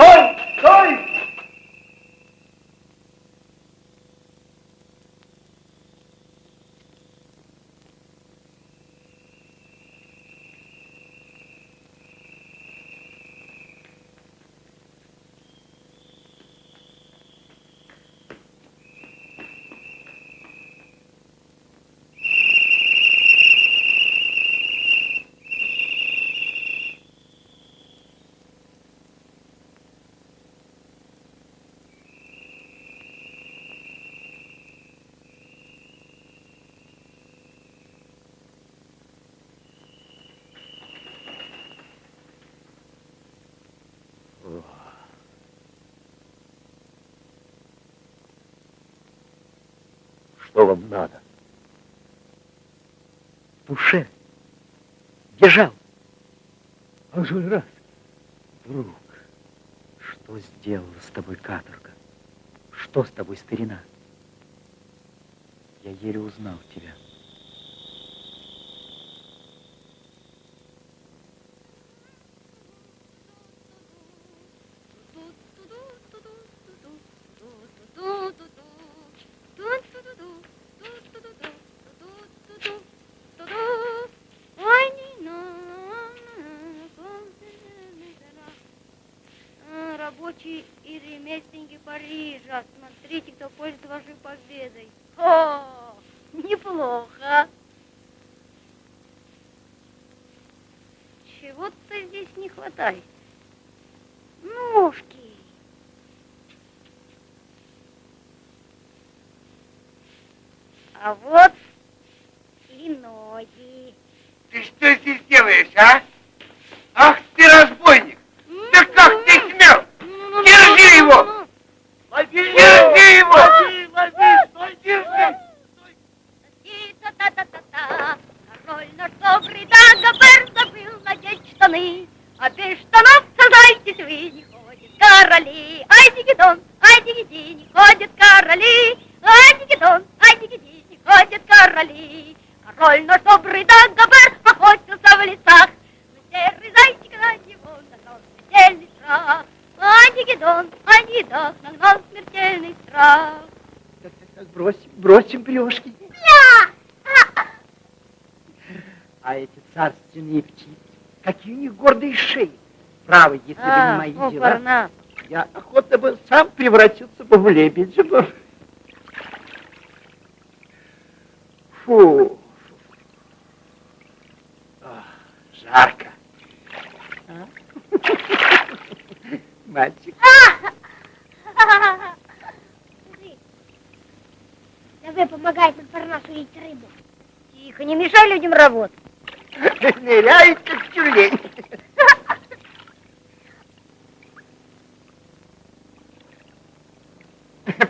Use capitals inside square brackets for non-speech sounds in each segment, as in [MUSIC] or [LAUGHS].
Стой! Стой! Что вам надо? Пуше. Бежал. А же раз. Друг, что сделала с тобой каторга? Что с тобой, старина? Я еле узнал тебя. Хватает. Ножки. А вот и ноги. Ты что здесь делаешь, а? Ах ты разбойник! Да как ты смел? Держи его! Держи его! Лови, лови, стой, держи! Та-та-та-та-та, король наш добрый Дагобер забыл надеть штаны, а без штанов, сознайтесь, вы не ходят короли. Ай, дигидон, ай, дигиди, не ходят короли, ай, дигидон, ай, дигиди, не ходят короли. Король наш добрый Дагобер охотился в лесах, но серый зайчик на него нагнал смертельный страх. Ай, дигидон, ай, дигидон, нагнал смертельный страх. Так, так, так, бросим, брешки. А эти царственные птицы, какие у них гордые шеи. Право, если бы не мои о, дела, я охотно бы сам превратился бы в лебедя. бы. Фу. Ах, жарко. А? Мальчик. Давай помогай Монпарнасу лить рыбу. Тихо, не работать. Ныряет, как тюлень.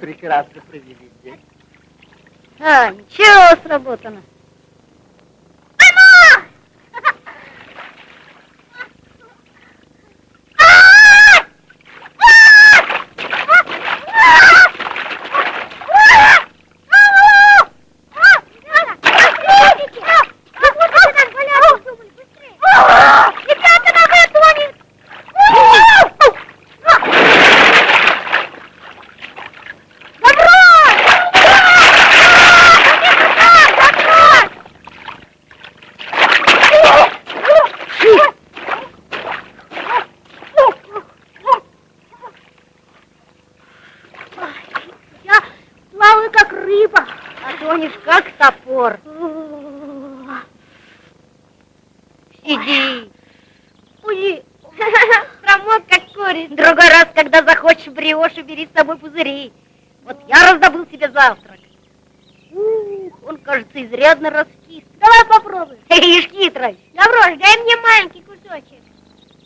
Прекрасно провели день. А, ничего, сработано. Ребята, давай тонет! Я плаваю как рыба. Тонешь как топор. Сиди. Уйди. Промок как курица. Другой раз, когда захочешь бриоши, бери с собой пузыри. Вот я раздобыл себе завтрак. Ух, он, кажется, изрядно раскис. Давай попробуем. [LAUGHS] Ишь, хитрый. Лаврош, дай мне маленький кусочек.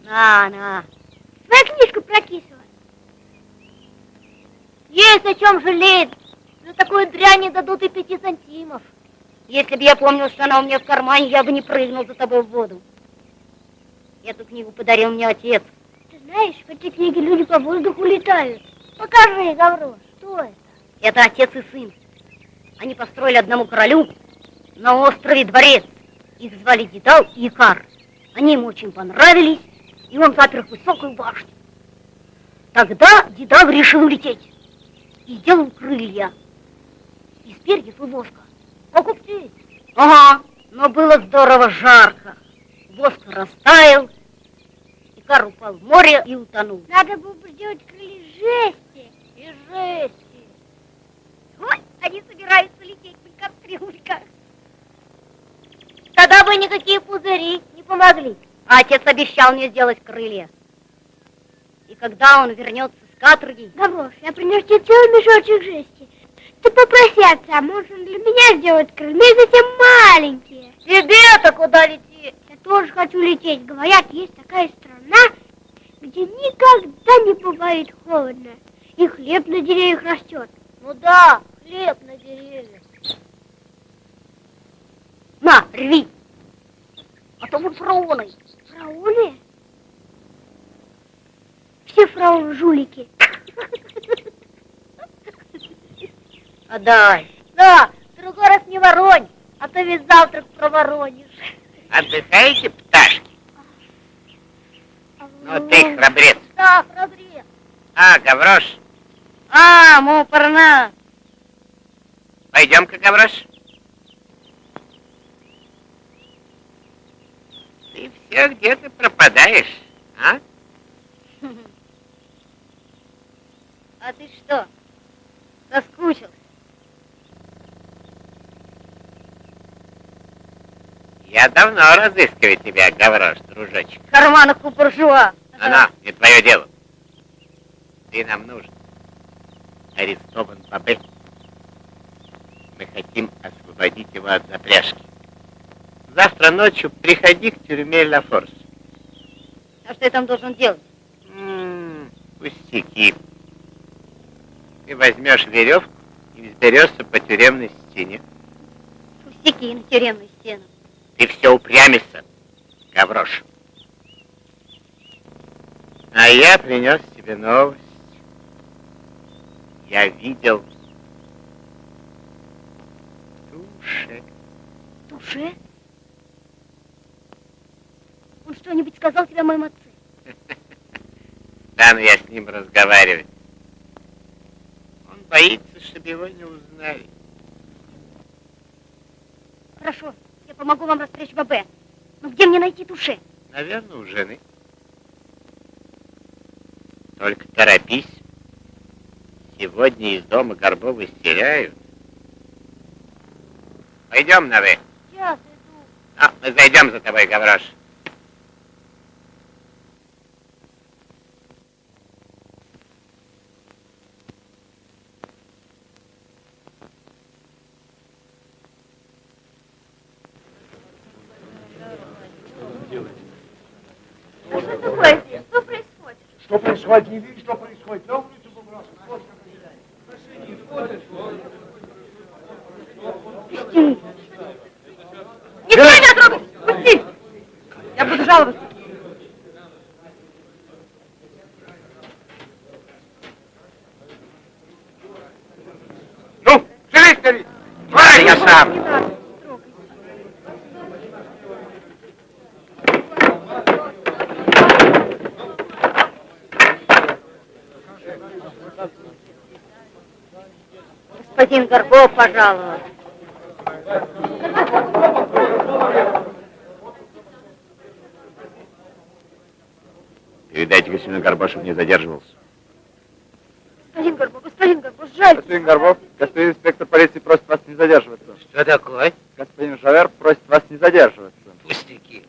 На, на. Твоя книжку прокисывай. Есть о чем жалеть. Такую дрянь не дадут и пяти сантимов. Если бы я помнил, что она у меня в кармане, я бы не прыгнул за тобой в воду. Эту книгу подарил мне отец. Ты знаешь, в этой книге люди по воздуху летают. Покажи, Гаврош, что это? Это отец и сын. Они построили одному королю на острове дворец. Их звали Дедал и Икар. Они ему очень понравились, и он запер их в высокую башню. Тогда Дедав решил улететь. И сделал крылья. И воска. Как у птиц. Ага, но было здорово жарко. Воск растаял, и кар упал в море и утонул. Надо было бы сделать крылья жести. И жести. Вот, они собираются лететь на кастрюльках. Тогда бы никакие пузыри не помогли. А отец обещал мне сделать крылья. И когда он вернется с каторги... Гаврош, я принес тебе целый мешочек жести. Ты попроси отца, может он для меня сделать крылья, совсем маленькие. Тебе-то куда лететь? Я тоже хочу лететь. Говорят, есть такая страна, где никогда не бывает холодно. И хлеб на деревьях растет. Ну да, хлеб на деревьях. На, рви. А то будут фараоны. Фрауны? Все фрауны жулики. [LAUGHS] Отдай. Да, в другой раз не воронь, а то весь завтрак проворонишь. Отдыхаете, пташки? Ну ты храбрец. Да, храбрец. А, Гаврош, А, мупорна. пойдем-ка, Гаврош. Ты все где-то пропадаешь, а? [LAUGHS] А ты что, соскучился? Я давно разыскиваю тебя, Гаврош, дружочек. В карманах у буржуа. Она, не твое дело. Ты нам нужен. Арестован Бабе. Мы хотим освободить его от запряжки. Завтра ночью приходи к тюрьме Ла Форс. А что я там должен делать? М, Пустяки. Ты возьмешь веревку и взберешься по тюремной стене. Пустяки на тюремную стену. Ты все упрямишься, Гаврош. А я принес тебе новость. Я видел тушек. Туше? Он что-нибудь сказал тебе о моем отце? [LAUGHS] Стану я с ним разговаривать. Он боится, чтобы его не узнали. Хорошо, я помогу вам распрячь Бабе. Но где мне найти Туше? Наверное, у жены. Только торопись. Сегодня из дома Горбовы стеряют. Пойдем на вы. Сейчас иду. А, мы зайдем за тобой, Гаврош. Что такое здесь? Что происходит? Что происходит? Не видишь, что происходит? На улицу выбросил. Вот Пусти. Никто меня трогать! Пусти! Я буду жаловаться. Ну, живи скорее. Ладно, я сам. Господин Горбов пожаловал. Передайте, господин Горбашев не задерживался. Господин Горбов, господин Горбов, жаль. Господин Горбов, господин инспектор полиции просит вас не задерживаться. Что такое? Господин Жавер просит вас не задерживаться. Пустяки.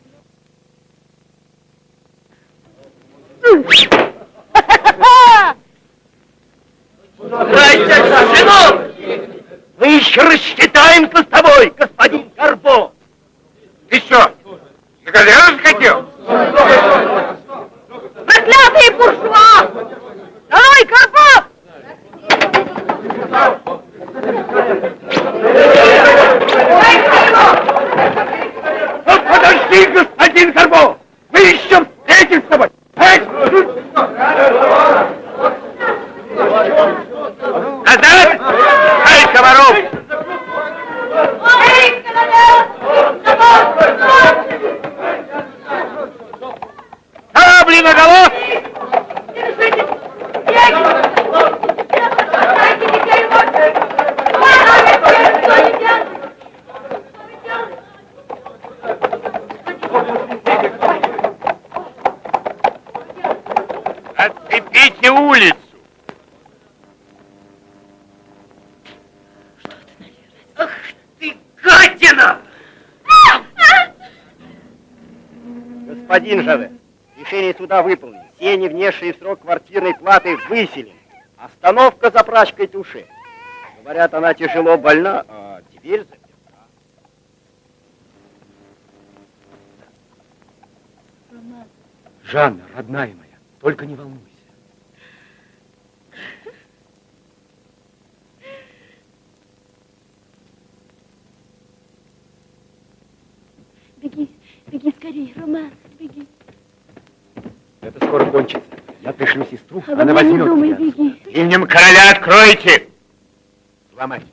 Сынок! Мы еще рассчитаемся с тобой, господин Горбо! Ты что, на галеру захотел? Проклятые буржуа! Давай, Горбов! Ну, подожди, господин Горбо! Мы еще встретимся с тобой! Эй! Назад! Ай, комаров! Сабли наголо! улицу. Ах ты, гадина! Господин Жаве, решение суда выполнено. Все не внесшие в срок квартирной платы выселены. Остановка за прачкой души. Говорят, она тяжело больна, а теперь заперта. Жанна, родная моя, только не волнуйся. Беги, беги скорее, Роман, беги. Это скоро кончится. Я пришлю сестру, Обо она мне не возьмет думай, тебя. беги. Именем короля откройте! Сломать.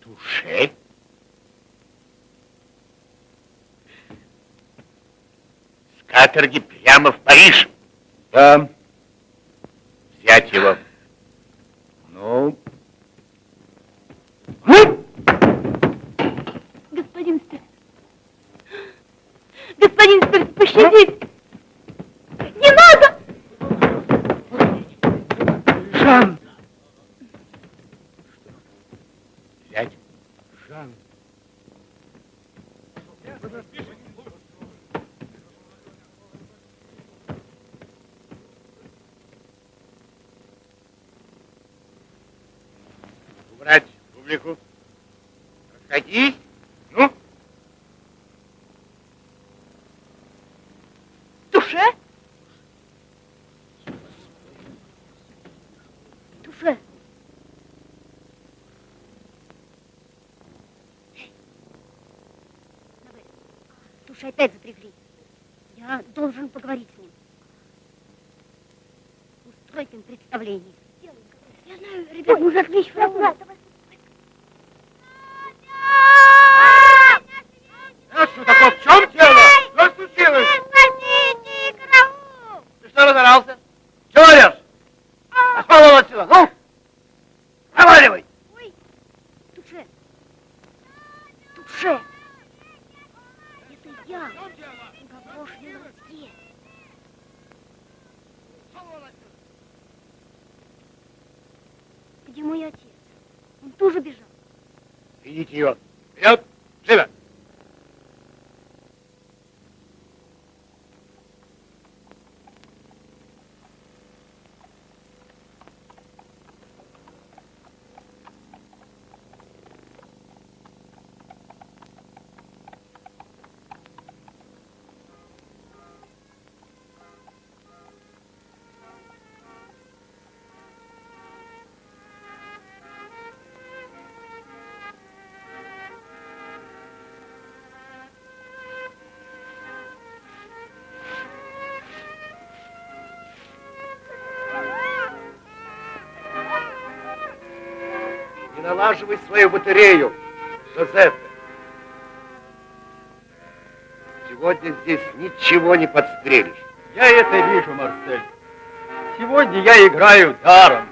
Туше? С каторги прямо в Париж. Да. Взять его. Ну, Господин Сперт. Господин Сперт, пощадите. Не надо! Жан! Взять. Жан! Убрать публику. Расходись. Ну, Туше? Туше. Давай. Туше опять запрягли. Я должен поговорить с ним. Устроить им представление. Я знаю, ребят, нужно отвлечь врага. а Не налаживай свою батарею, Жозефе. Сегодня здесь ничего не подстрелишь. Я это вижу, Марсель. Сегодня я играю даром.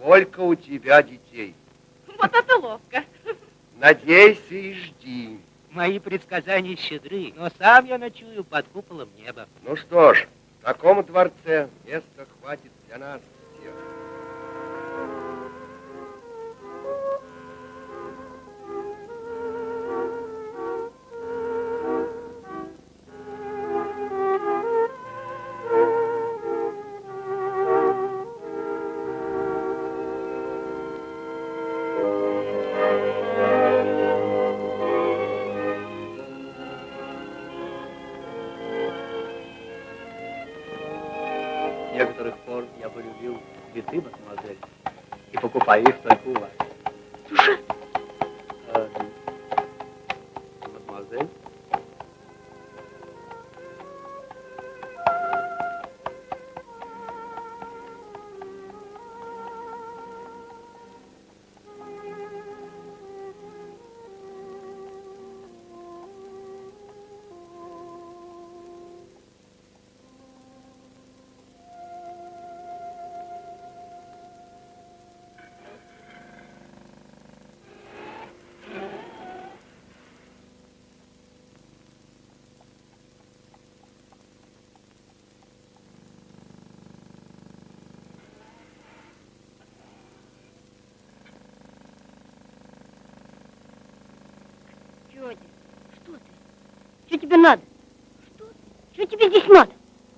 Сколько у тебя детей. Вот это ловко. Надейся и жди. Мои предсказания щедры, но сам я ночую под куполом неба. Ну что ж, в таком дворце места хватит для нас тебе надо? Что? Что тебе здесь надо?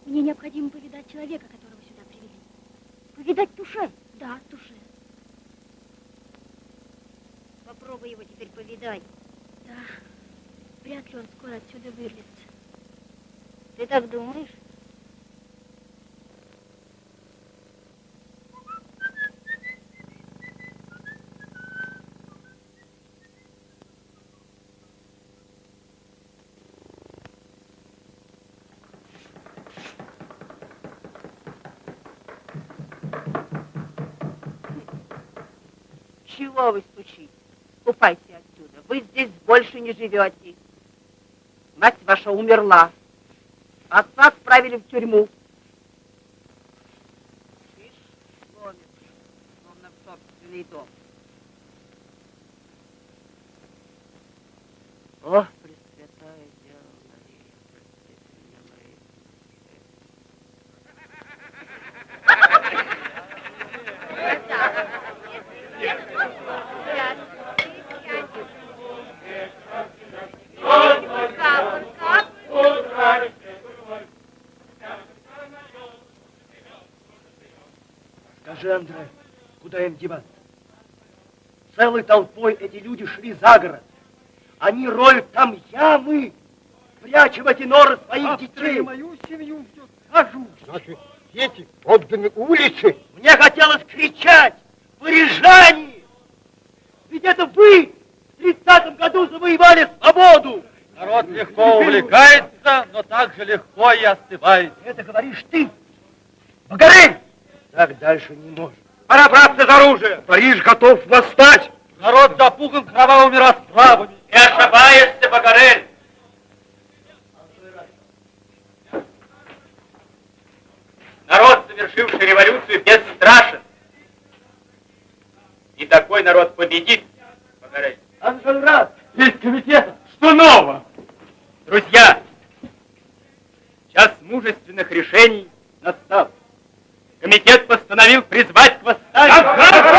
Мне необходимо повидать человека, которого сюда привели. Повидать Туше? Да, Туше. Попробуй его теперь повидать. Да, вряд ли он скоро отсюда вырвется. Ты так думаешь? Чего вы стучите? Ступайте отсюда. Вы здесь больше не живете. Мать ваша умерла. Отца отправили в тюрьму. Видишь, ломит, словно в собственный дом. Андре, куда им деваться? Целой толпой эти люди шли за город. Они роют там ямы, прячем эти норы своих детей. мою семью все скажу. Наши дети отданы улице. Мне хотелось кричать, парижане! Ведь это вы в тридцатом году завоевали свободу. Народ легко увлекается, но так же легко и остывает. Это говоришь ты, Багарель! Так дальше не может. Пора браться за оружие. Париж готов восстать. Народ запуган кровавыми расправами. Ты ошибаешься, Багарель! Народ, совершивший революцию, бесстрашен. И такой народ победит, Багарель. Анжельрад, Есть комитет. Что нового? Друзья, час мужественных решений настал. Комитет постановил призвать к восстанию. Восстание.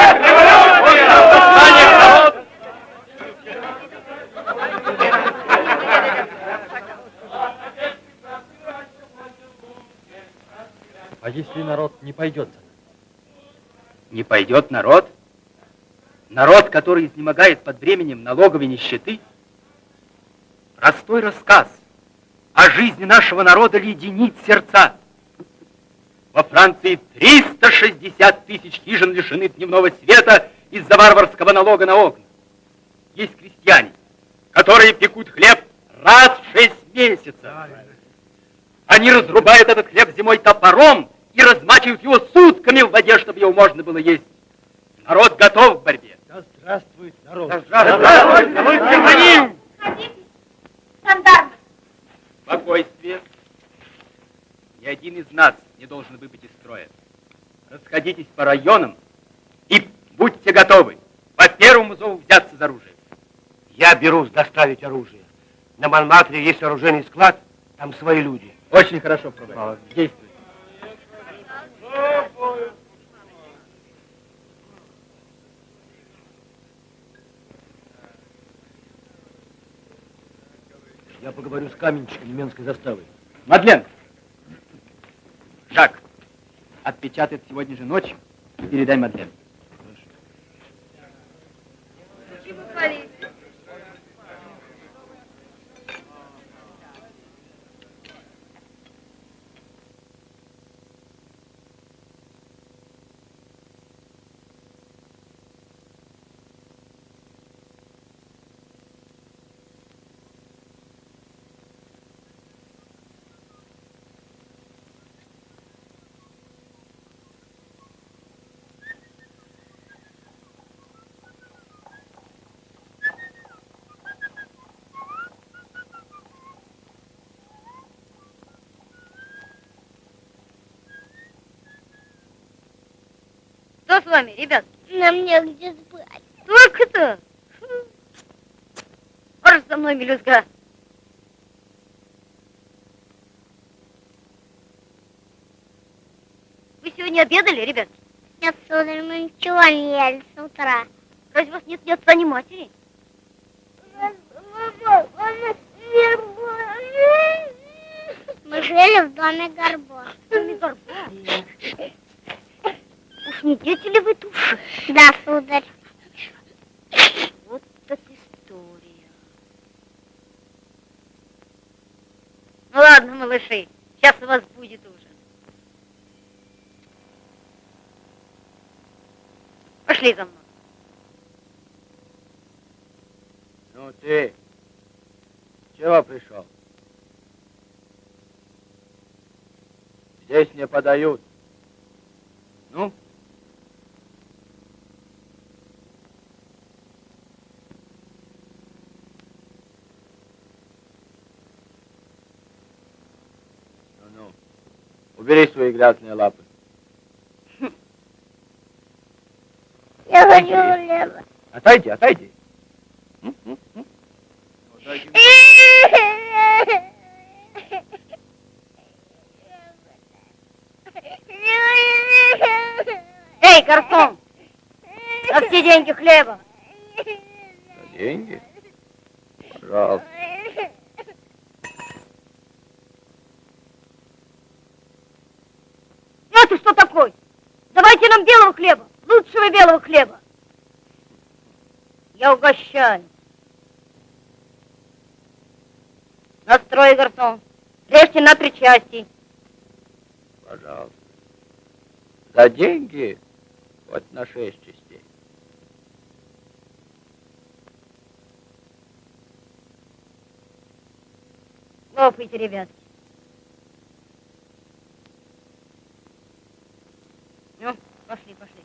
А если народ не пойдет? Не пойдет народ? Народ, который изнемогает под бременем налоговой нищеты? Простой рассказ о жизни нашего народа леденит сердца. Во Франции 360 тысяч хижин лишены дневного света из-за варварского налога на окна. Есть крестьяне, которые пекут хлеб раз в шесть месяцев. Они разрубают этот хлеб зимой топором и размачивают его сутками в воде, чтобы его можно было есть. Народ готов к борьбе. да здравствует народ. Здравствуйте, за ним! Садитесь, жандармы. Спокойствие. Ни один из нас не должен выпить из строя. расходитесь по районам и будьте готовы по первому зову взяться за оружие. Я берусь доставить оружие. На Монмартре есть оружейный склад, там свои люди. Очень хорошо, Фрубер. Действуйте. Я поговорю с каменщиком немецкой заставы. Мадлен! Жак, отпечатает сегодня же ночью. Передай Мадлен. С вами, ребят? Нам негде спать. Только-то. Марш за мной, мелюзга. Вы сегодня обедали, ребят? Нет, сударь, мы ничего не ели с утра. Разве у вас нет ни отца, ни матери? Мы жили в доме Горбо. Доме Горбо? [LAUGHS] Не дети ли вы души? Да, сударь. Вот это история. Ну ладно, малыши, сейчас у вас будет ужин. Пошли за мной. Ну ты, чего пришел? Здесь не подают. Ну? Убери свои грязные лапы. Я хочу хлеба. Отойди, отойди. Эй, гарсон! На все деньги хлеба. Деньги? Пожалуйста. Ты что такой? Давайте нам белого хлеба, лучшего белого хлеба. Я угощаю. Настрой, гарсон. Режьте на три части. Пожалуйста. За деньги хоть на шесть частей. Лопайте, ребятки. Пошли, пошли.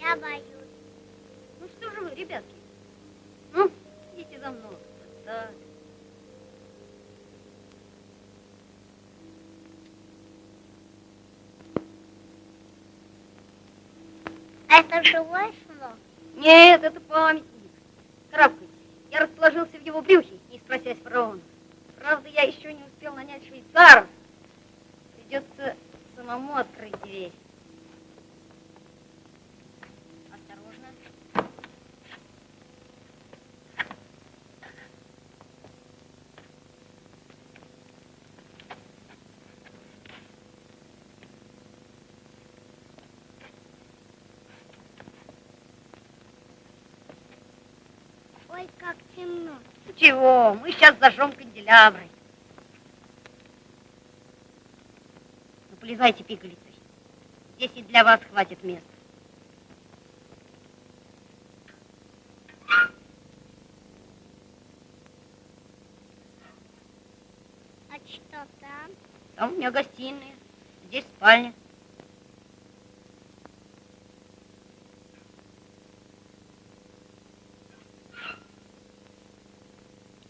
Я боюсь. Ну что же вы, ребятки? Ну, идите за мной. Так. Это слон? Нет, это памятник. Карабкайтесь. Я расположился в его брюхе, не спросясь фараона. Правда, я еще не успел нанять швейцаров. Придется самому открыть дверь. Темно. Чего? Мы сейчас зажжем канделябры. Ну, полезайте, пигалицы. Здесь и для вас хватит места. там? Там у меня гостиная, здесь спальня.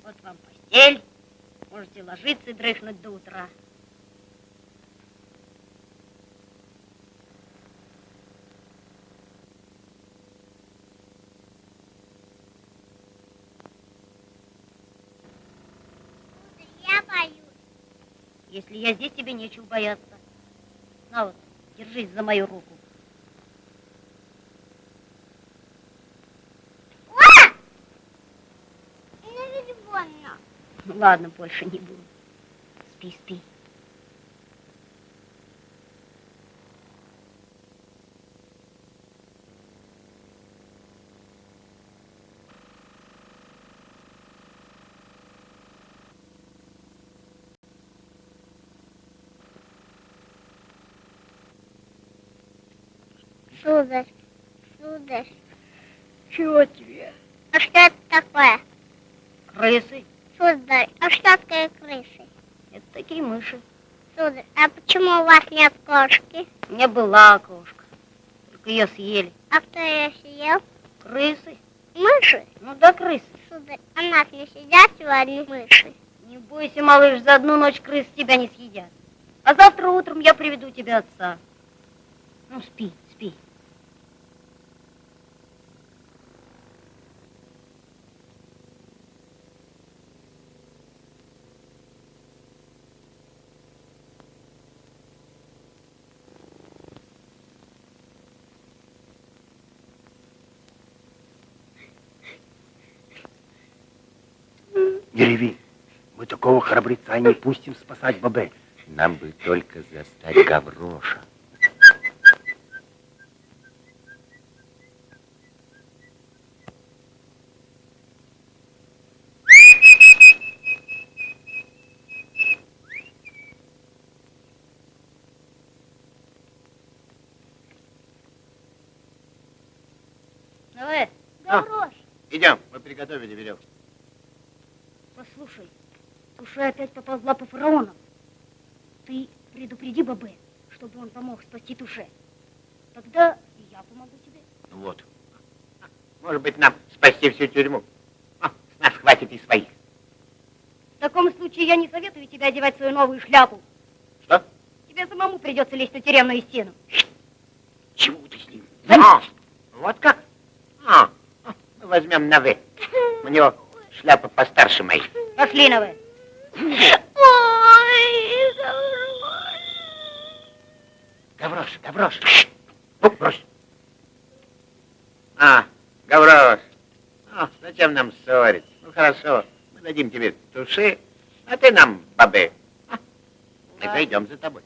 Вот вам постель. Можете ложиться и дрыхнуть до утра. Я боюсь. Если я здесь, тебе нечего бояться. На вот, держись за мою руку. О! Ну ведь больно. Ну, Ладно, больше не буду. Спи, спи. Сударь, сударь, Чего тебе? а что это такое? Крысы. Сударь, а что такое крысы? Это такие мыши. Сударь, а почему у вас нет кошки? У меня была кошка. Только ее съели. А кто ее съел? Крысы. Мыши? Ну да, крысы. Сударь, а нас не сидят сегодня мыши? Не бойся, малыш, за одну ночь крыс тебя не съедят. А завтра утром я приведу тебе отца. Ну, спи, спи. Не реви. Мы такого храбреца не пустим спасать Бабе. Нам бы только застать Гавроша. Давай, Гаврош, Идем, мы приготовили веревку. послушай. Туша опять поползла по фараонам. Ты предупреди Бабе, чтобы он помог спасти Туше. Тогда и я помогу тебе. Ну вот. Может быть, нам спасти всю тюрьму. А, с нас хватит и своих. В таком случае я не советую тебе одевать свою новую шляпу. Что? Тебе самому придется лезть на тюремную стену. Чего ты с ним? А, вот как? А, а, мы возьмем на «вы». У него шляпа постарше моей. Пошли на вы. Ой, Гаврош. Гаврош, Гаврош. Ну, брось. А, Гаврош. А, зачем нам ссориться? Ну, хорошо. Мы дадим тебе туши, а ты нам бабы. А, мы пойдем за тобой.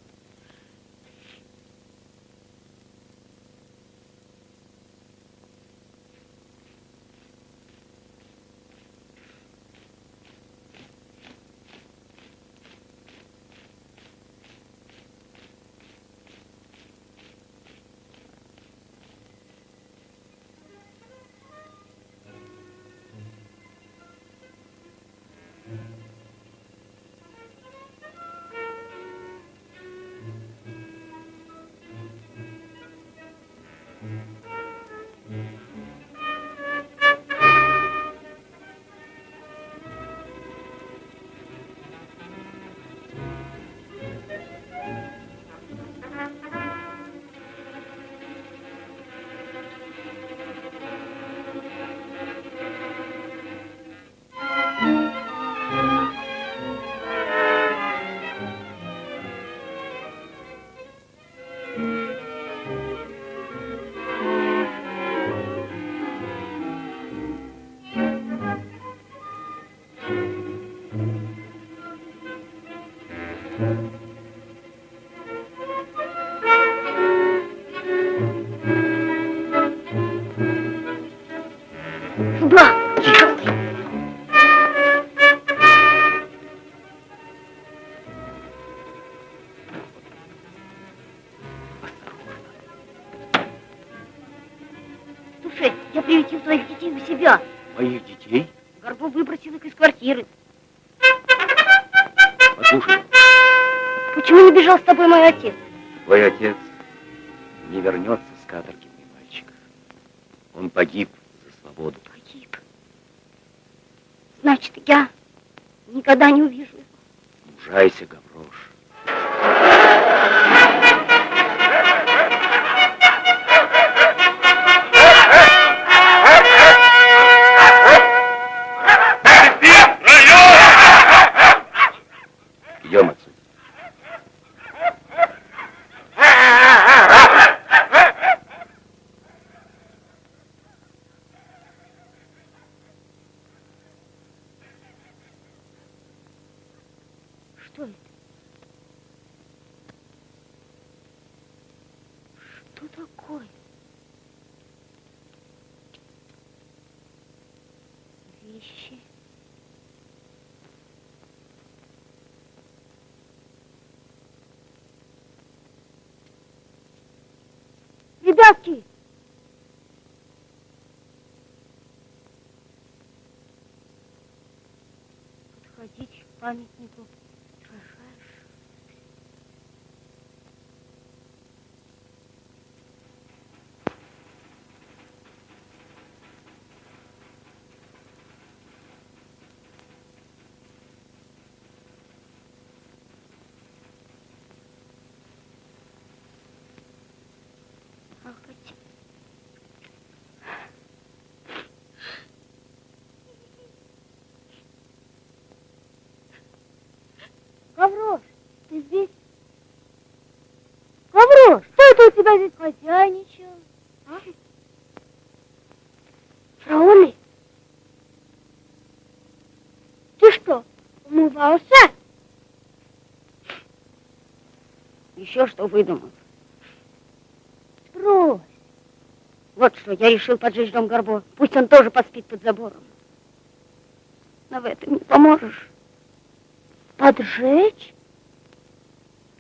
У себя. Моих детей? Горбу выбросил их из квартиры. Послушай, Почему не бежал с тобой мой отец? Твой отец не вернется с каторги, мой мальчик. Он погиб за свободу. Погиб. Значит, я никогда не увижу его. Мужайся, Гаврош. Что такое? Вещи. Ребятки! Подходите к памятнику Гаврош, ты здесь? Гаврош, что это у тебя здесь хозяйничал? А? Фраоны? Ты что, умывался? Еще что выдумал? Брось. Вот что, я решил поджечь дом Горбо. Пусть он тоже поспит под забором. Но в этом не поможешь. Поджечь?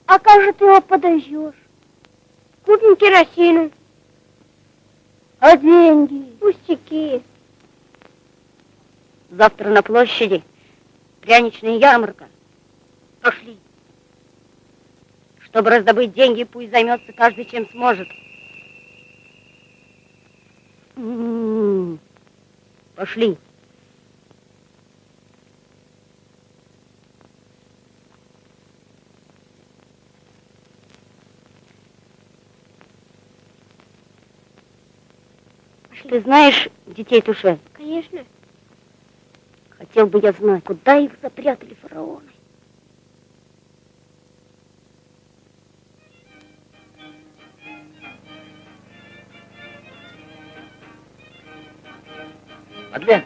А как же ты его подожжешь? Купим керосину. А деньги? Пустяки. Завтра на площади пряничная ярмарка. Пошли. Чтобы раздобыть деньги, пусть займется каждый чем сможет. М-м-м. Пошли. Ты знаешь детей Туше? Конечно. Хотел бы я знать, куда их запрятали фараоны. Мадлен,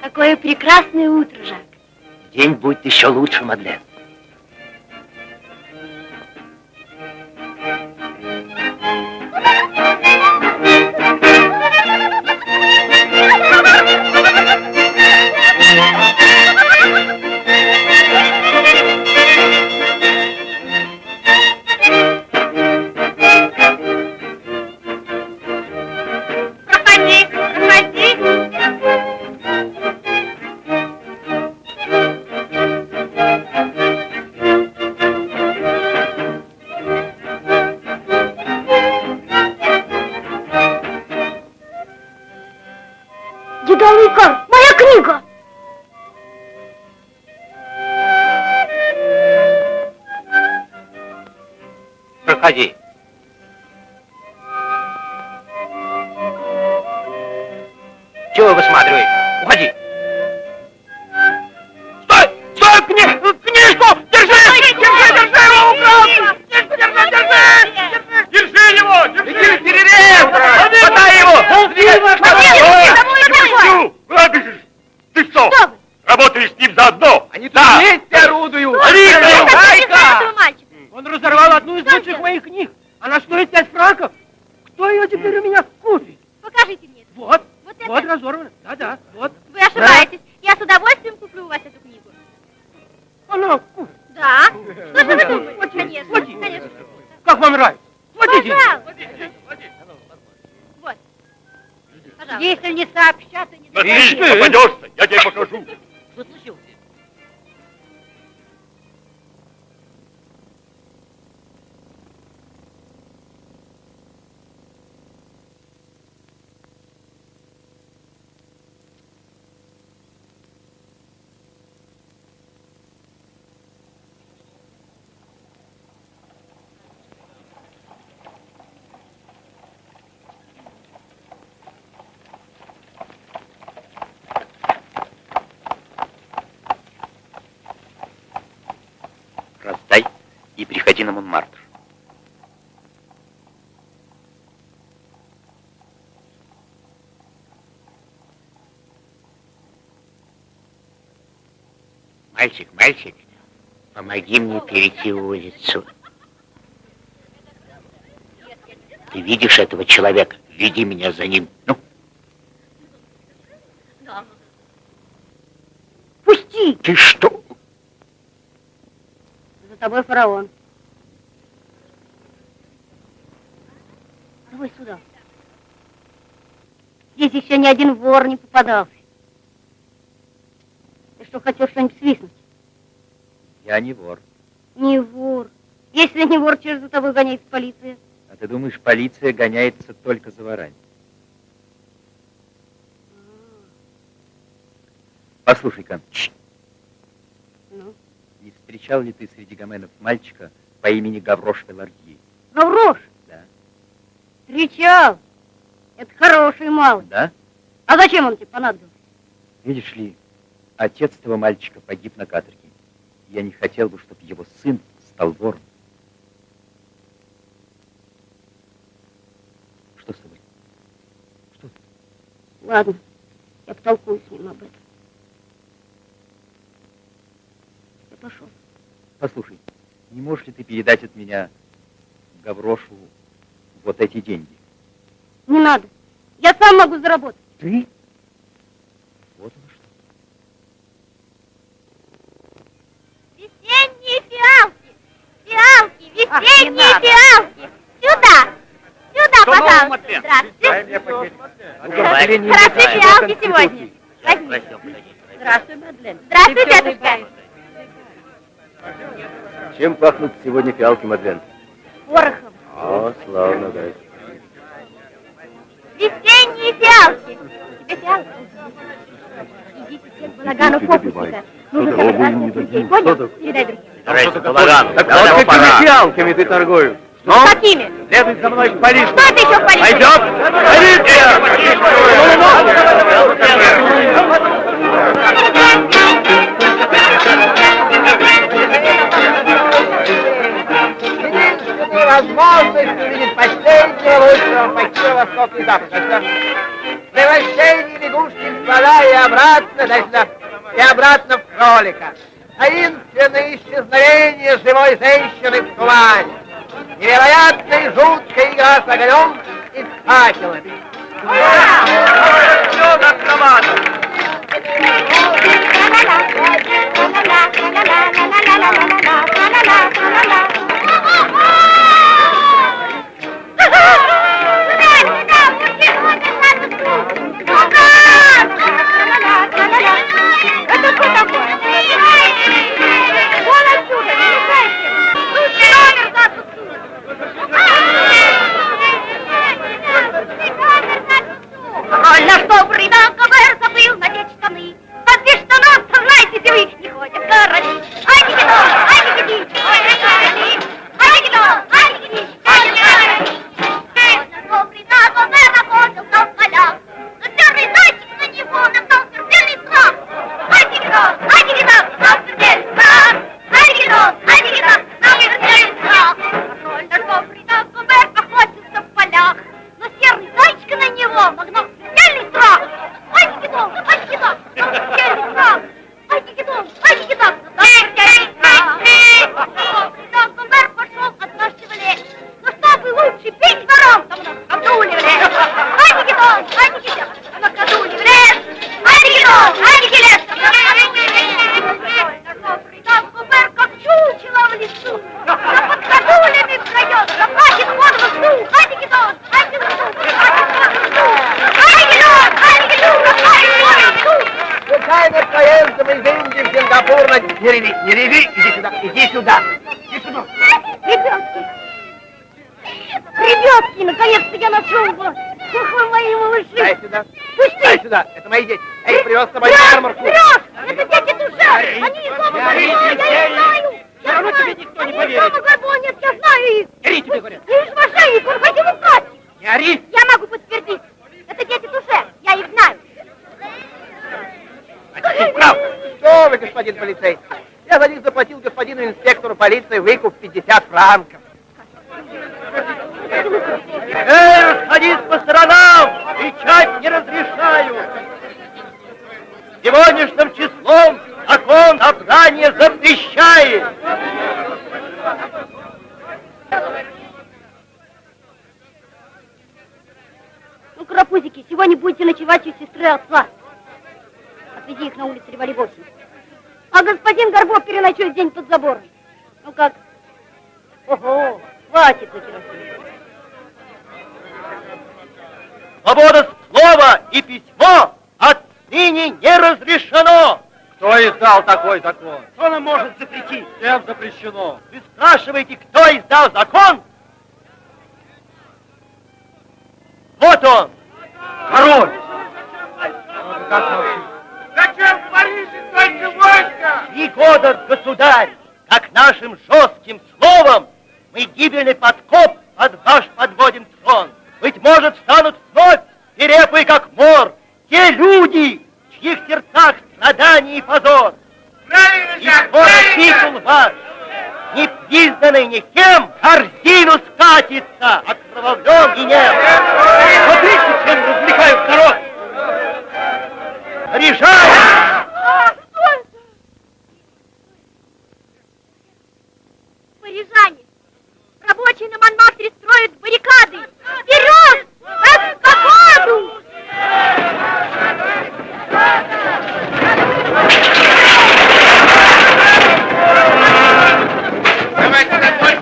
Какое прекрасное утро, Жак. день будет еще лучше, Мадлен. И приходи на Монмартр. Мальчик, мальчик, помоги мне перейти улицу. Ты видишь этого человека? Веди меня за ним. Ну, Пусти! ты что? Тобой фараон. Давай сюда. Здесь еще ни один вор не попадался. Ты что, хотел что-нибудь свистнуть? Я не вор. Не вор. Если не вор, чего же за тобой гоняется полиция? А ты думаешь, полиция гоняется только за ворами? Послушай-ка, Ну? не встречал ли ты среди гоменов мальчика по имени Гаврош Пелардье? Гаврош! Да. Встречал. Это хороший малый. Да? А зачем он тебе понадобился? Видишь ли, отец этого мальчика погиб на каторге. Я не хотел бы, чтобы его сын стал вором. Что с тобой? Что? Ладно, я потолкую с ним об этом. Я пошел. Послушай, не можешь ли ты передать от меня Гаврошу вот эти деньги? Не надо. Я сам могу заработать. Ты? Вот оно что. Весенние фиалки! Фиалки! Ах, Весенние надо. фиалки! Сюда! Сюда, Что пожалуйста! Здравствуйте! Мадлен. Хороши фиалки сегодня! Возьми. Здравствуй, Мадлен. Здравствуй, дедушка! Чем пахнут сегодня фиалки, Мадлен? Порохом. О, славно, да. Весенние фиалки! Тебе фиалки? Идите всех балаганов фокусника. Нужно собрать оба не дадим. Понял? Передай другим. Старайся, балаган. Так Давай, вот какими фиалками ты торгуешь? Ну, Какими? следуй за мной в полицию. Что ты еще в полиции? Пойдем! единственной возможностью видеть последнего лучшего почти восток и запад. Превращение лягушки в слона и обратно, значит, и обратно в кролика. Таинственное исчезновение живой женщины в тумане. Невероятная и жуткая игра с огнем и с факелами. Все что такое? Вон отсюда, не мешайте! Лучше номер Ой, на что брыда КВР забыл надеть штаны? Под без штанов, знаете вы, не ходят короли. Ай, дигидо, ай, дигиди, ой, короли. Ай, дигидо, ай, дигиди, ай. Ой, на что брыда КВР охотился в полях. Но черный зайчик на него напал смертельный страх. Ай, дигидо, ай, напал смертельный страх. Ой, Не реви, не реви, иди сюда, иди сюда. Иди сюда. Ребятки! Ребятки, наконец-то я нашел вас! Ох вы мои малыши! Дай сюда. Пусти! Дай сюда, это мои дети. Я их привез с собой на ярмарку. врешь! Это дети душа! Они из дома я их знаю! Все равно тебе никто не Они из поверит. дома нет, я знаю их! Гори, тебе говорят. Ты же мошенник, он хотел украсть! Не ори. Я могу подтвердить! Это дети душе, я их знаю! А ты прав. Что вы, господин полицейский? Полиции выкуп 50 франков. Эй, расходись по сторонам! Кричать не разрешаю! Сегодняшним числом закон собрания запрещает! Ну, карапузики, сегодня будете ночевать у сестры отца. Отведи их на улицу Революции. А господин Горбов переночует день под забором. Ого, хватит на керосин. Свобода слова и письмо отныне не разрешено! Кто издал такой закон? Кто нам может запретить? Всем запрещено. Вы спрашиваете, кто издал закон? Вот он, король! Зачем в Париже столько войска? Три года, государь, как нашим жестким словом мы гибельный подкоп под ваш подводим трон. Быть может, станут вновь свирепые, как мор, те люди, в чьих сердцах страдания и позор. Правильно, И скоро титул ваш, не признанный никем, корзину скатится, окровавлен и нет. Смотрите, чем развлекают народ. Парижане! Парижане, рабочие на Монмартре строят баррикады. Вперед! В эскападу! Давайте домой.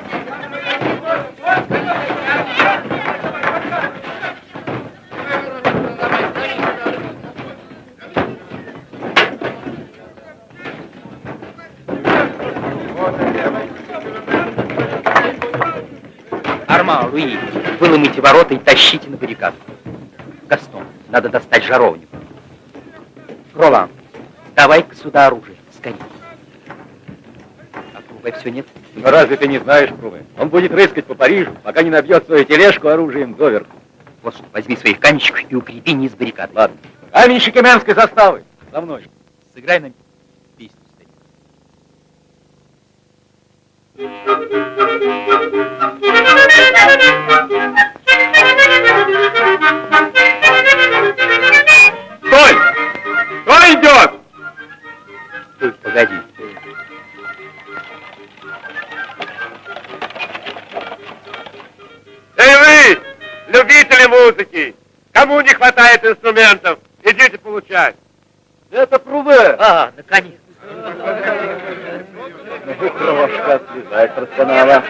Арма, Луи, выломите ворота и тащите на баррикаду. Гастон, надо достать жаровню. Ролан, давай-ка сюда оружие, скорее. А Круве все нет? Но разве ты не знаешь, Круве? Он будет рыскать по Парижу, пока не набьет свою тележку оружием доверху. Вот что, возьми своих каменщиков и укрепи низ баррикады. Ладно. Каменщики Мянской заставы. За мной. Сыграй нам песню, старик. Стой! Кто идет? Стой, погоди. Эй вы, любители музыки! Кому не хватает инструментов, идите получать. Это Круве. А, наконец. Ну, крошка, слезай, профессионала.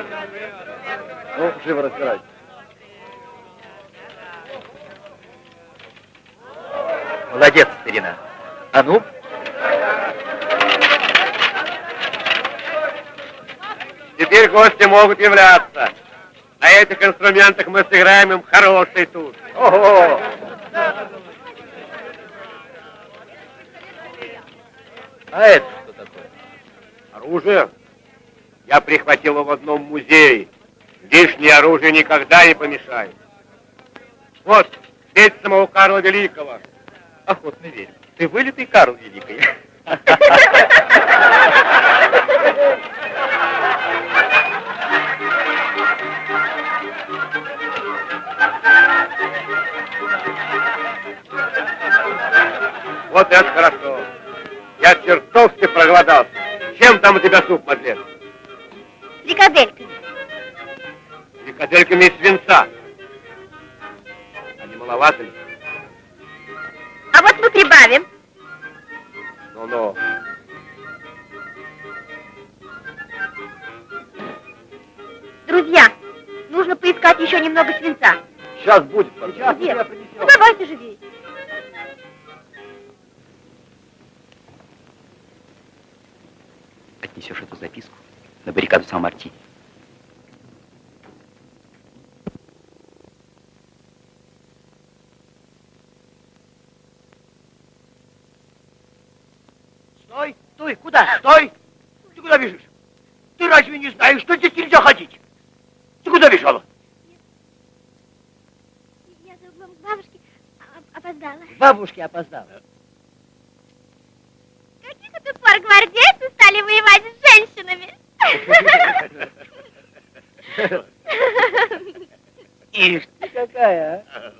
Ну, живо разбирайся. Молодец, старина. А ну, Теперь гости могут являться. На этих инструментах мы сыграем им хороший тур. Ого! а это что такое? Оружие? Я прихватил его в одном музее. Лишнее оружие никогда не помешает. Вот, петь самого Карла Великого. Охотно верю. Ты вылитый Карл Великий. Вот это хорошо. Я чертовски проголодался. Чем там у тебя суп, Мадлен? Стой! Ты куда бежишь? Ты разве не знаешь, что здесь нельзя ходить? Ты куда бежала? Я за бабушки опоздала. Бабушке опоздала. Каких это пор гвардейцы стали воевать с женщинами? Ишь ты какая, а?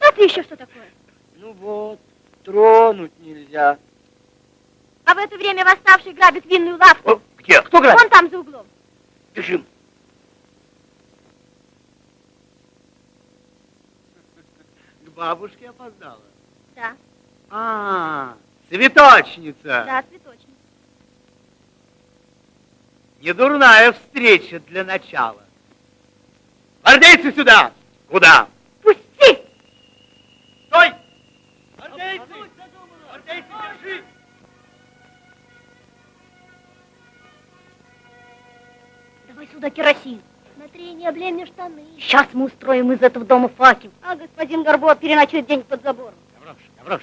А ты еще что такое? Ну вот, тронуть нельзя. А в это восставший грабит винную лавку. О, где? Кто грабит? Вон там за углом. Бежим. К бабушке опоздала. Да, А, цветочница. да, цветочник. Недурная встреча для начала. Гвардейцы сюда! Куда? Давай сюда керосин. Смотри, не облей мне штаны. Сейчас мы устроим из этого дома факел. А господин Горбо переночует день под забором. Гаврош, Гаврош,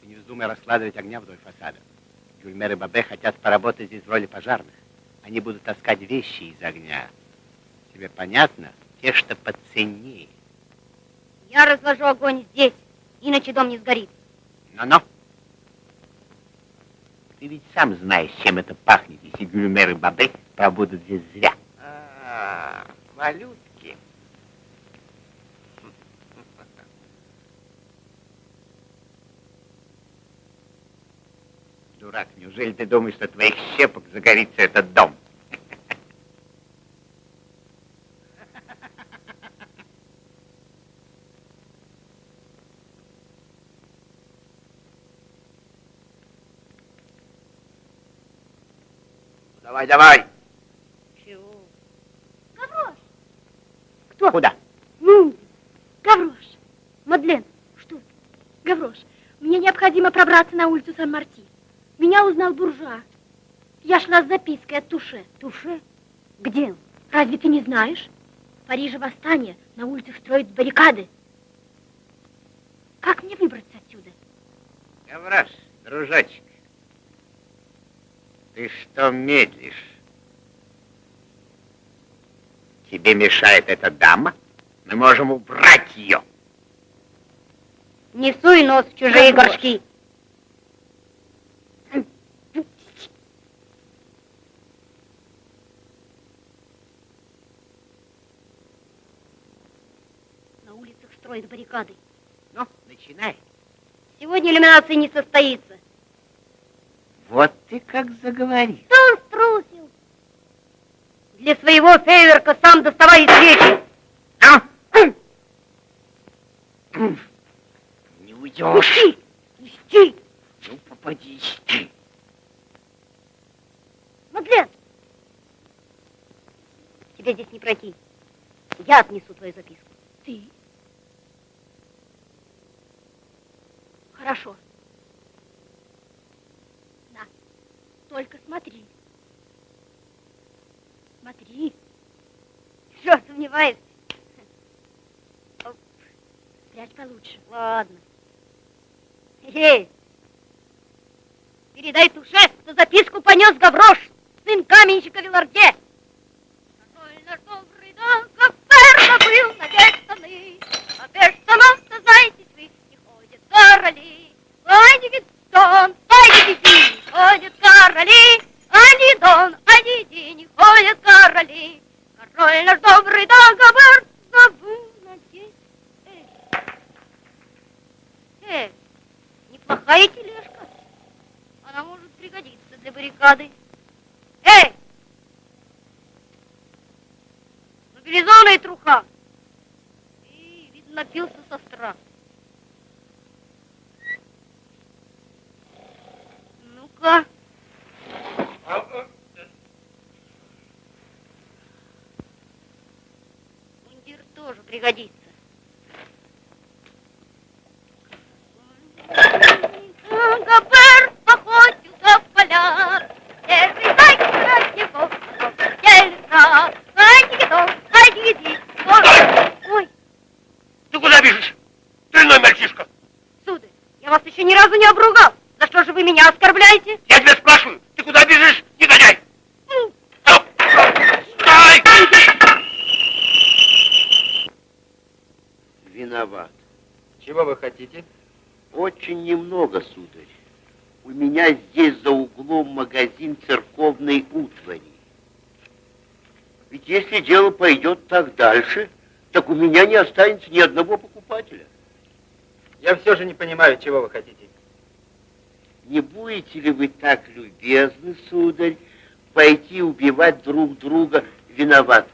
ты не вздумай раскладывать огня вдоль фасада. Гюльмер и Бабе хотят поработать здесь в роли пожарных. Они будут таскать вещи из огня. Тебе понятно? Те, что поценнее. Я разложу огонь здесь, иначе дом не сгорит. Но-но. Ты ведь сам знаешь, чем это пахнет, если Гюльмер и Бабе пробудут здесь зря. А, малютки. Дурак, неужели ты думаешь, что твоих щепок загорится этот дом? Давай, давай. Чего? Гаврош! Кто? Куда? Ну, Гаврош! Мадлен, что ты? Гаврош, мне необходимо пробраться на улицу Сан-Марти. Меня узнал буржуа. Я шла с запиской от Туше. Туше? Где он? Разве ты не знаешь? В Париже восстание, на улицах строят баррикады. Как мне выбраться отсюда? Гаврош, дружочек, ты что медлишь? Тебе мешает эта дама? Мы можем убрать ее. Не суй нос в чужие Гаврош. горшки. На улицах строят баррикады. Ну, начинай. Сегодня иллюминация не состоится. Вот ты как заговорил. Кто он струсил? Для своего фейверка сам доставай свечи. А? Не уйдешь. Пусти! Пусти! Ну, попадись ты. Мадлен! Тебе здесь не пройти. Я отнесу твою записку. Ты? Хорошо. Только смотри. Смотри. Что, сомневаешься? Спрячь получше. Ладно. Эй, передай Туше, что записку понес Гаврош, сын каменщика Виларде. Король добрый, да, как верно был надежданы, а без штанов-то, знаете вы, не ходят короли. Ани Гидон, ани Диди, ходят короли, ани Дон, ани Ди, не ходят короли. Король наш добрый, да, Гавр, забыл надеть. Эй, эй, неплохая тележка. Она может пригодиться для баррикады. Эй! Мобилизованная труха. И, видно, напился со страха. Ну-ка. Мундир тоже пригодится. Габер охотился в полях, Первый зайчик от него Ельца, Ай-ди-ди-дон, ай-ди-ди-ди. Ой, Ты куда бежишь? Дрянной мальчишка. сударь, я вас еще ни разу не обругал. Что же вы меня оскорбляете? Я тебя спрашиваю, ты куда бежишь, негодяй? Стоп! Стой! Виноват. Чего вы хотите? Очень немного, сударь. У меня здесь за углом магазин церковной утвари. Ведь если дело пойдет так дальше, так у меня не останется ни одного покупателя. Я все же не понимаю, чего вы хотите. Не будете ли вы так любезны, сударь, пойти убивать друг друга виноват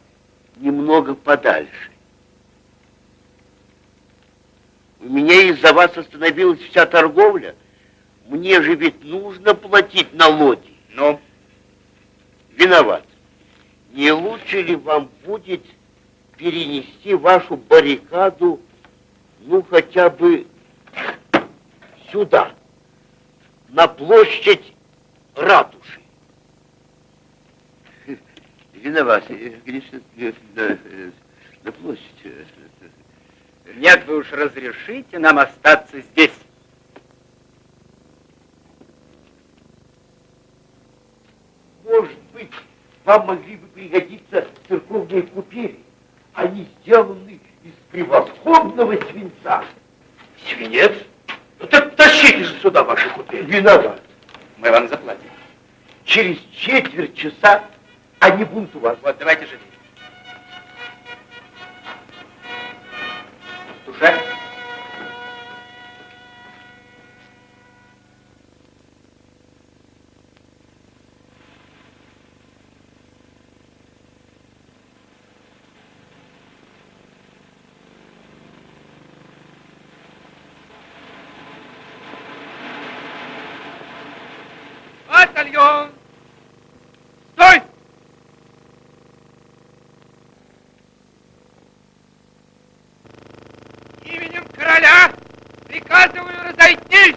немного подальше? У меня из-за вас остановилась вся торговля. Мне же ведь нужно платить налоги. Ну? Виноват. Не лучше ли вам будет перенести вашу баррикаду, ну, хотя бы сюда, на площадь ратуши? Виноват. э, Конечно, э, на, э, на площадь. э, Нет, вы уж разрешите нам остаться здесь. Может быть, вам могли бы пригодиться церковные купели. Они сделаны из превосходного свинца. Свинец? Ну так тащите же сюда ваши купели. Виноват. Мы вам заплатим. Через четверть часа они будут у вас. Вот, давайте же. Душа? Батальон! Стой! Именем короля приказываю разойтись!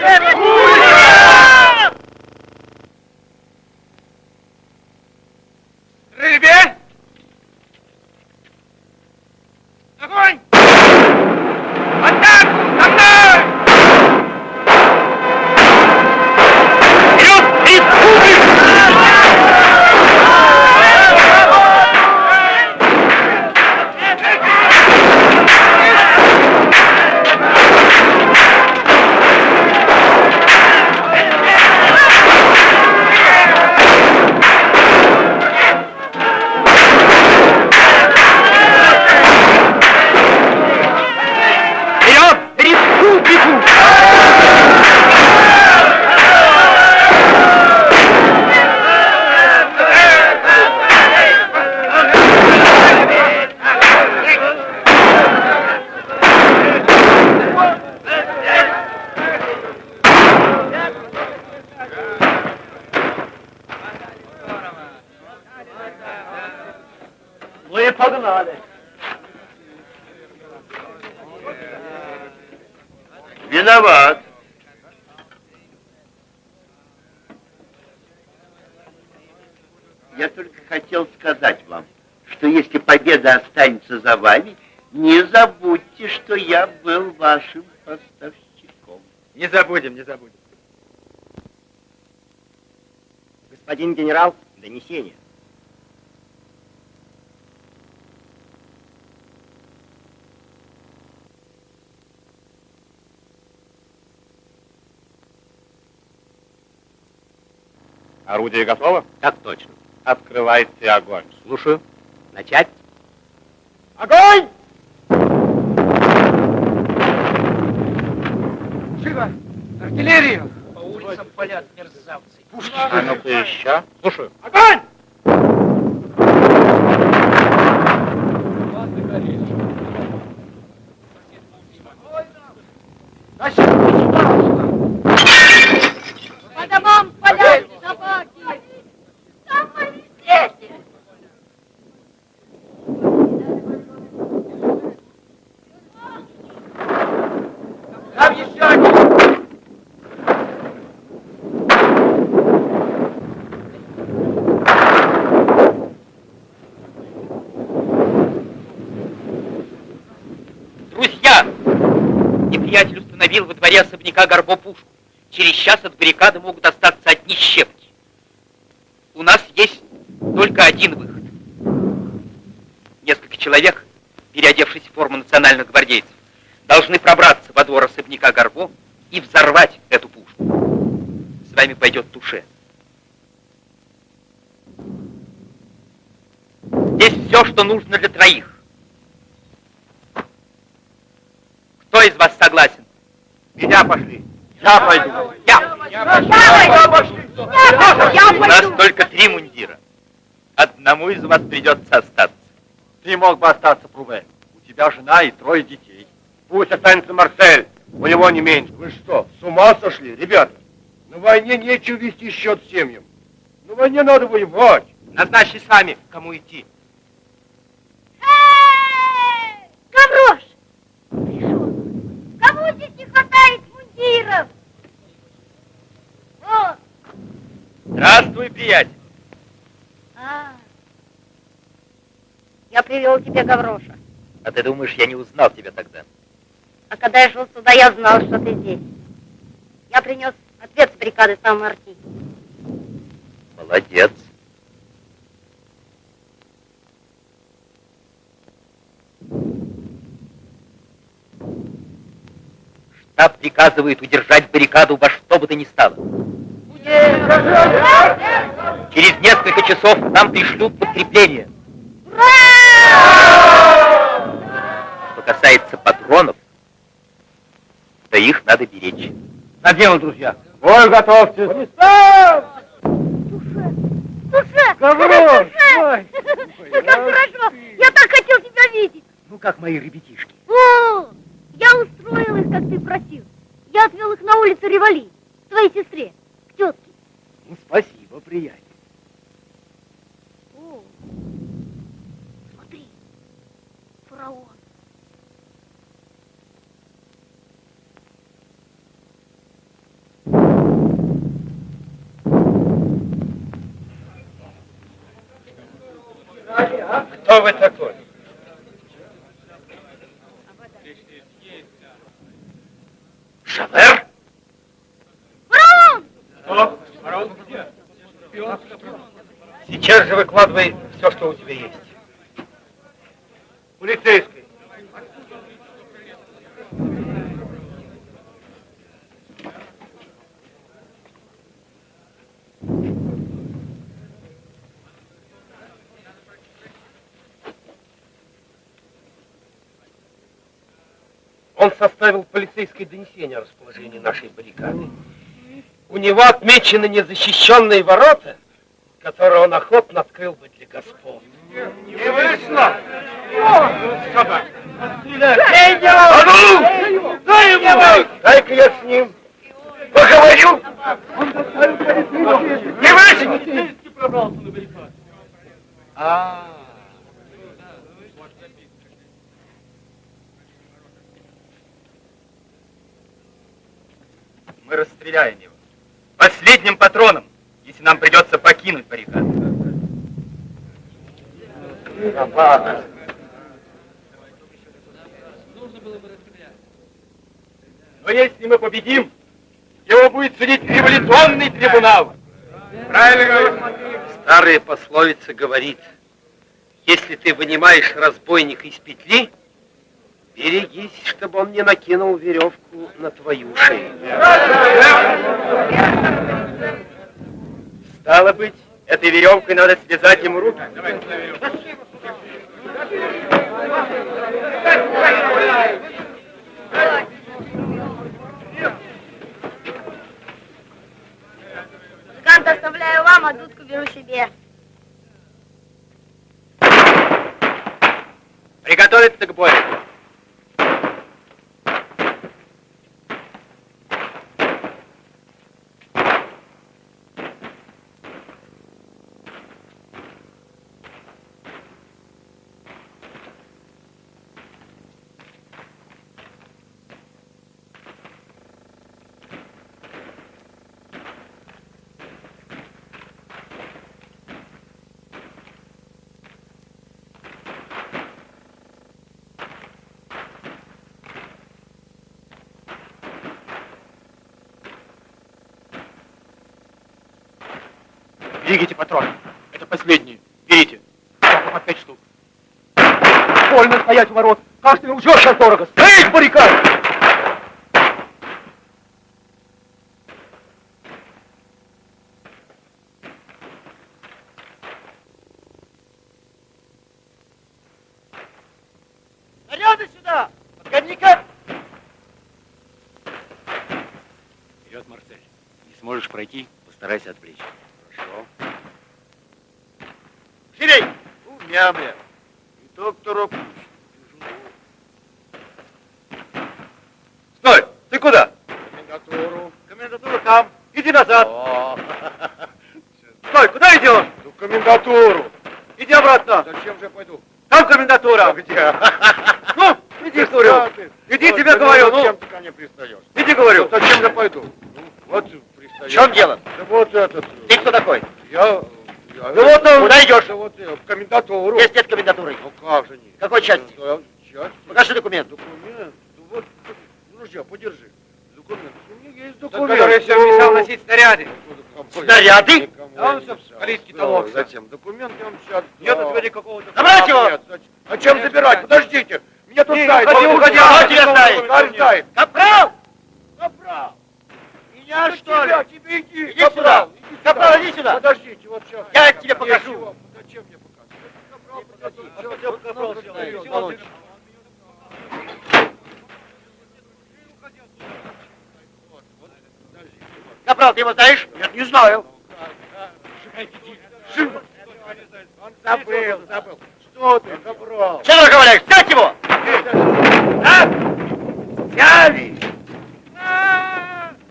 Рыбе! Останется за вами, не забудьте, что я был вашим поставщиком. Не забудем, не забудем. Господин генерал, донесение. Орудие готово? Так точно. Открывайте огонь. Слушаю. Начать. Огонь! Живо! Артиллерию! По улицам палят мерзавцы. Пушки! А ну-ка еще. Слушаю. Огонь! По домам палят собаки. Там мои дети. Там еще один! Друзья! Неприятель установил во дворе особняка Горбо пушку. Через час от баррикады могут остаться одни щепки. У нас есть только один выход. Несколько человек, переодевшись в форму национальных гвардейцев, должны пробраться во двор особняка Горбо и взорвать эту пушку. С вами пойдет Туше. Здесь все, что нужно для троих. Кто из вас согласен? Меня пошли. Я пойду. Я. Я пойду. Я У нас пойду. только три мундира. Одному из вас придется остаться. Ты мог бы остаться, Пруве. У тебя жена и трое детей. Пусть останется Марсель. У него не меньше. Вы что, с ума сошли, ребята? На войне нечего вести счет семьям. На войне надо воевать. Назначьте сами, кому идти. Эй, Гаврош! Пришел. Кому здесь не мундиров? Вот. Здравствуй, приятель. А. Я привел тебе Гавроша. А ты думаешь, я не узнал тебя тогда? А когда я шел сюда, я знал, что ты здесь. Я принес ответ с бригады Сан-Марти. Молодец. Штаб приказывает удержать баррикаду во что бы то ни стало. Через несколько часов нам пришлют подкрепление. Что касается патронов, то их надо беречь. На дело, друзья. Ой, готовьтесь. Душа! Гаврош, Душа! Как хорошо! Я так хотел тебя видеть! Ну, как мои ребятишки. О, я устроил их, как ты просил. Я отвел их на улицу Ревали, к твоей сестре, к тетке. Ну, спасибо, приятель. О, смотри, фараон. Кто вы такой? Шавер? Фараон! Сейчас же выкладывай все, что у тебя есть. Полицейский. Он составил полицейское донесение о расположении нашей баррикады. У него отмечены незащищенные ворота, которые он охотно открыл бы для господ. Не вышло! Собак! А ну! Дай ему! Дай-ка я с ним поговорю! Не вышло! А, Мы расстреляем его. Последним патроном, если нам придется покинуть баррикаду. Но если мы победим, его будет судить революционный трибунал. Правильно говорю? Старая пословица говорит, если ты вынимаешь разбойника из петли, берегись, чтобы он не накинул веревку на твою шею. Стало быть, этой веревкой надо связать ему руки. Музыкант оставляю вам, а дудку беру себе. Приготовиться к бою. Двигайте патроны. Это последние. Берите. Я вам опять штук. Больно стоять у ворот. Каждый лжет сейчас дорого. Стой, баррикад! Наряды сюда! Подгодника! Вперед, Марсель. Не сможешь пройти, постарайся отвлечь. down there. Зачем? Документ я вам сейчас... Нет у тебя никакого Забрать его! Нет? Зачем Нет, забирать? Подождите. Меня тут Не, знает. уходи, уходи, тут кто знает. Капрал! Капрал. Меня, Ну, что ли? тебя, тебе иди. Иди сюда. Капрал, иди сюда. Подождите, вот сейчас. Я тебе покажу. Ничего. Зачем мне показывать? Капрал, подожди. А Капрал? Володь. Капрал, ты его знаешь? Нет, не знаю. Забыл, забыл. Что ты, Капрал? Что ты разговариваешь? Взять его! А? Взяли.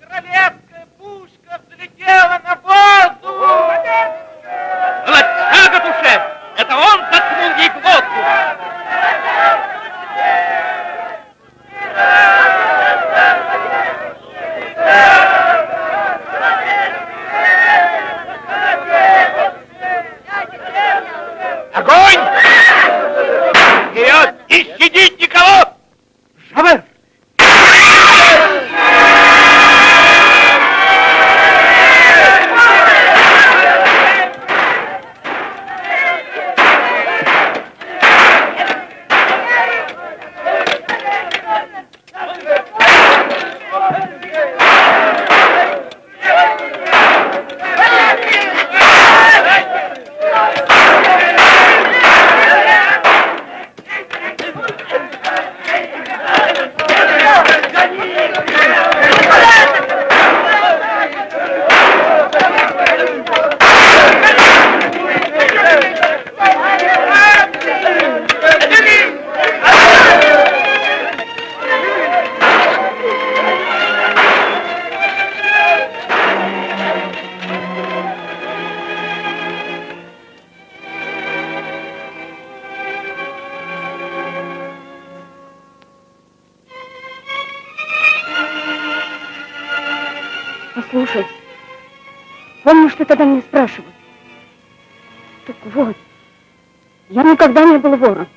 Королевская пушка взлетела на воздух! Молодца, Гатушев! Никогда не был вором.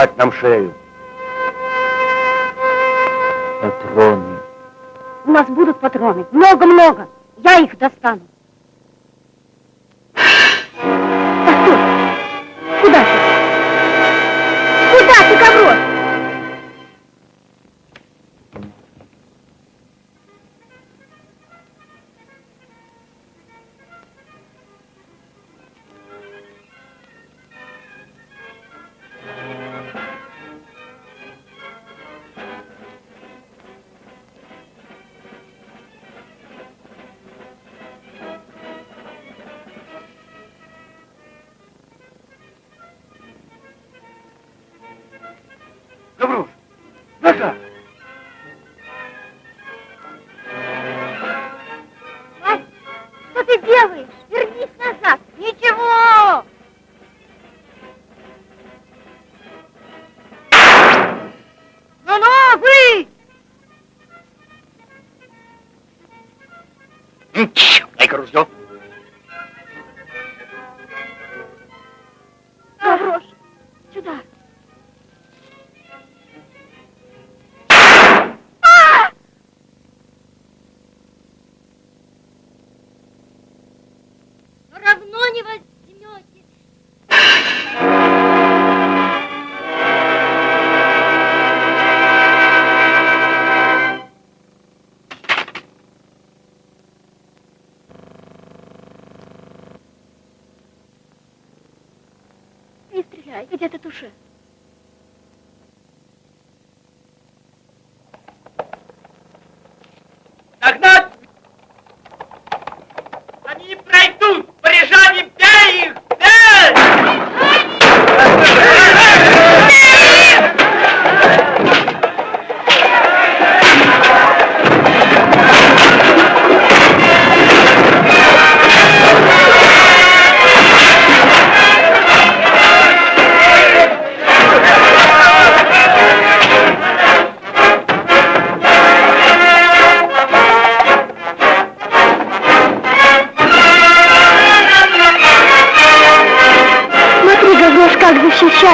Сломать нам шею. Патроны. У нас будут патроны. Много-много. Я их достану.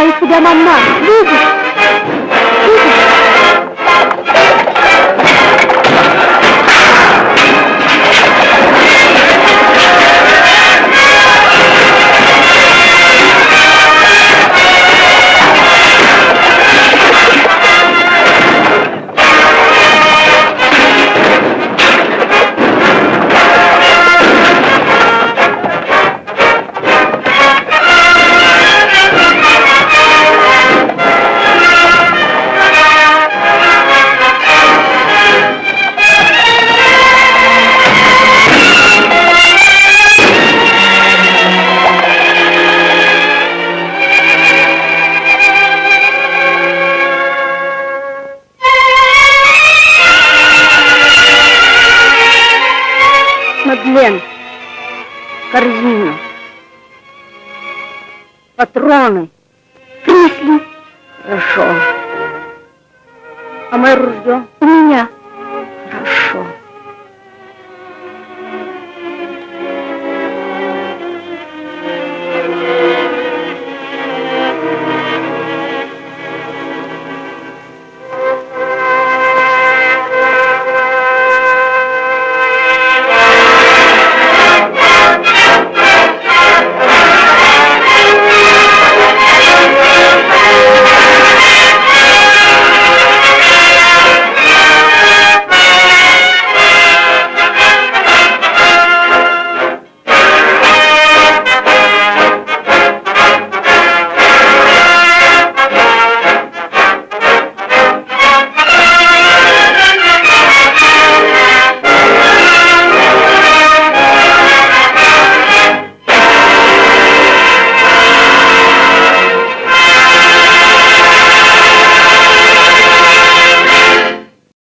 Защищает тебя патроны,